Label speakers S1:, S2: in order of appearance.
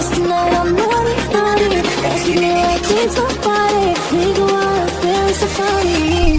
S1: Cause know I can't stop fighting. Nigga, I feel so funny.